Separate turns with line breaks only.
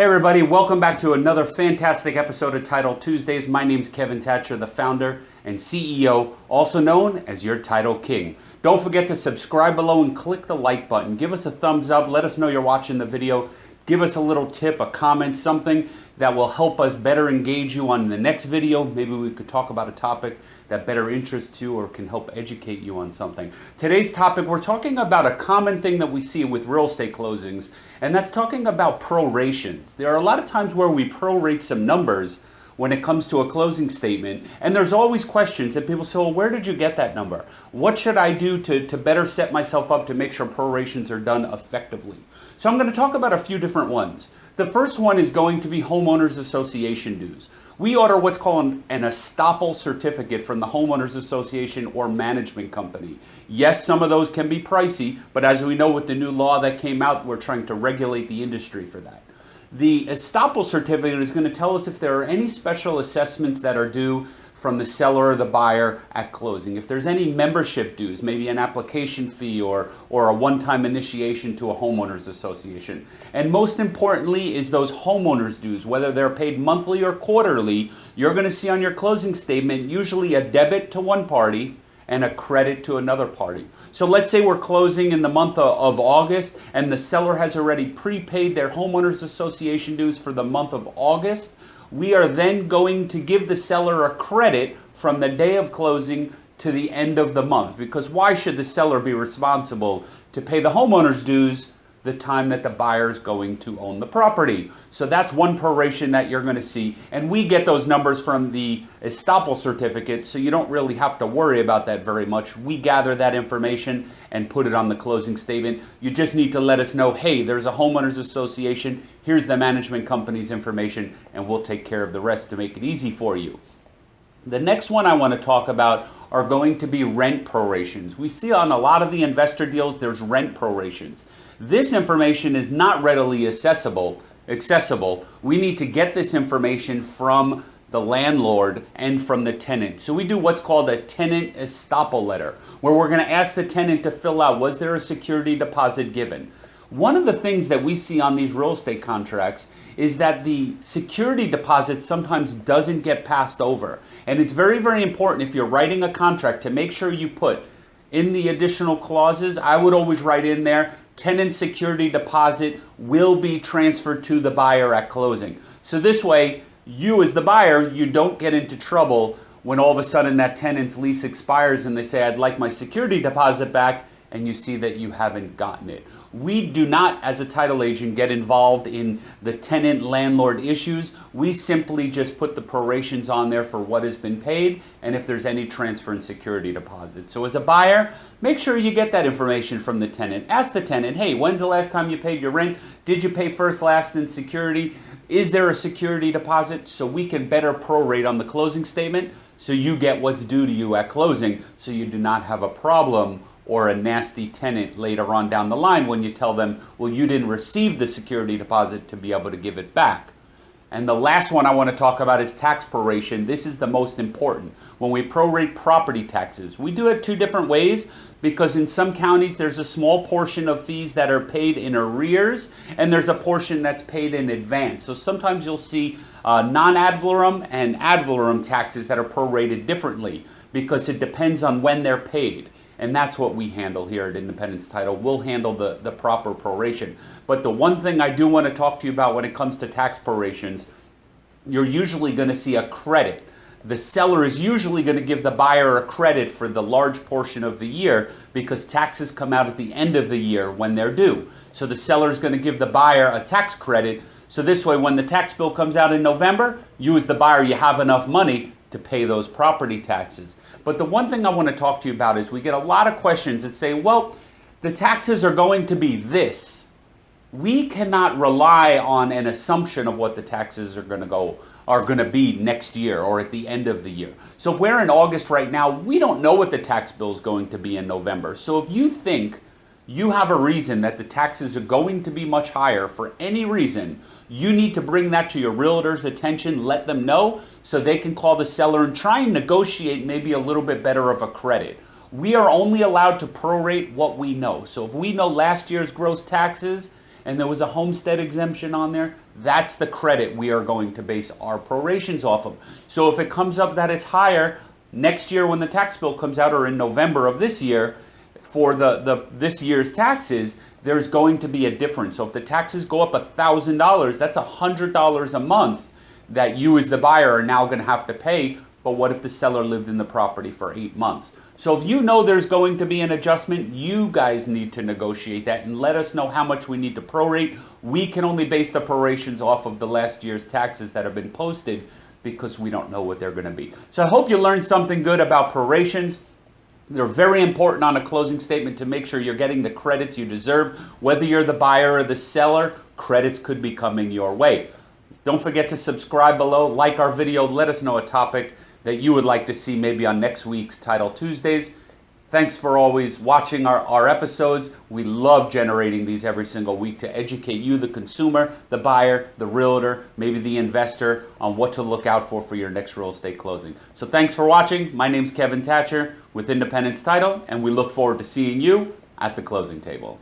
Hey everybody, welcome back to another fantastic episode of Title Tuesdays. My name is Kevin Thatcher, the founder and CEO, also known as your Title King. Don't forget to subscribe below and click the like button. Give us a thumbs up, let us know you're watching the video. Give us a little tip, a comment, something that will help us better engage you on the next video. Maybe we could talk about a topic that better interests you or can help educate you on something. Today's topic, we're talking about a common thing that we see with real estate closings, and that's talking about prorations. There are a lot of times where we prorate some numbers when it comes to a closing statement. And there's always questions that people say, well, where did you get that number? What should I do to, to better set myself up to make sure prorations are done effectively? So I'm going to talk about a few different ones. The first one is going to be homeowners association dues. We order what's called an estoppel certificate from the homeowners association or management company. Yes, some of those can be pricey, but as we know with the new law that came out, we're trying to regulate the industry for that. The estoppel certificate is going to tell us if there are any special assessments that are due from the seller or the buyer at closing. If there's any membership dues, maybe an application fee or, or a one-time initiation to a homeowners association. And most importantly is those homeowners dues, whether they're paid monthly or quarterly, you're gonna see on your closing statement usually a debit to one party and a credit to another party. So let's say we're closing in the month of August and the seller has already prepaid their homeowners association dues for the month of August. We are then going to give the seller a credit from the day of closing to the end of the month. Because why should the seller be responsible to pay the homeowner's dues the time that the buyer is going to own the property. So that's one proration that you're going to see. And we get those numbers from the estoppel certificate, so you don't really have to worry about that very much. We gather that information and put it on the closing statement. You just need to let us know, hey, there's a homeowners association. Here's the management company's information, and we'll take care of the rest to make it easy for you. The next one I want to talk about are going to be rent prorations. We see on a lot of the investor deals, there's rent prorations. This information is not readily accessible. accessible. We need to get this information from the landlord and from the tenant. So we do what's called a tenant estoppel letter, where we're going to ask the tenant to fill out, was there a security deposit given? One of the things that we see on these real estate contracts is that the security deposit sometimes doesn't get passed over. And it's very, very important if you're writing a contract to make sure you put in the additional clauses, I would always write in there, tenant security deposit will be transferred to the buyer at closing. So this way, you as the buyer, you don't get into trouble when all of a sudden that tenant's lease expires and they say, I'd like my security deposit back, and you see that you haven't gotten it. We do not, as a title agent, get involved in the tenant landlord issues. We simply just put the prorations on there for what has been paid and if there's any transfer and security deposit. So as a buyer, make sure you get that information from the tenant. Ask the tenant, hey, when's the last time you paid your rent? Did you pay first, last, and security? Is there a security deposit? So we can better prorate on the closing statement so you get what's due to you at closing so you do not have a problem or a nasty tenant later on down the line when you tell them, well, you didn't receive the security deposit to be able to give it back. And the last one I want to talk about is tax proration. This is the most important. When we prorate property taxes, we do it two different ways because in some counties there's a small portion of fees that are paid in arrears and there's a portion that's paid in advance. So sometimes you'll see uh, non-ad valorem and ad valorem taxes that are prorated differently because it depends on when they're paid. And that's what we handle here at Independence Title. We'll handle the, the proper proration. But the one thing I do want to talk to you about when it comes to tax prorations, you're usually going to see a credit. The seller is usually going to give the buyer a credit for the large portion of the year because taxes come out at the end of the year when they're due. So the seller is going to give the buyer a tax credit. So this way, when the tax bill comes out in November, you as the buyer, you have enough money to pay those property taxes. But the one thing I want to talk to you about is we get a lot of questions that say, well, the taxes are going to be this. We cannot rely on an assumption of what the taxes are going to go are going to be next year or at the end of the year. So if we're in August right now, we don't know what the tax bill is going to be in November. So if you think you have a reason that the taxes are going to be much higher for any reason, you need to bring that to your realtor's attention, let them know so they can call the seller and try and negotiate maybe a little bit better of a credit. We are only allowed to prorate what we know. So if we know last year's gross taxes and there was a homestead exemption on there, that's the credit we are going to base our prorations off of. So if it comes up that it's higher, next year when the tax bill comes out or in November of this year, for the, the this year's taxes, there's going to be a difference. So if the taxes go up $1,000, that's $100 a month that you as the buyer are now going to have to pay. But what if the seller lived in the property for eight months? So if you know there's going to be an adjustment, you guys need to negotiate that and let us know how much we need to prorate. We can only base the prorations off of the last year's taxes that have been posted because we don't know what they're going to be. So I hope you learned something good about prorations. They're very important on a closing statement to make sure you're getting the credits you deserve. Whether you're the buyer or the seller, credits could be coming your way. Don't forget to subscribe below, like our video, let us know a topic that you would like to see maybe on next week's Title Tuesdays. Thanks for always watching our, our episodes. We love generating these every single week to educate you, the consumer, the buyer, the realtor, maybe the investor, on what to look out for for your next real estate closing. So thanks for watching. My name's Kevin Thatcher with Independence Title, and we look forward to seeing you at the closing table.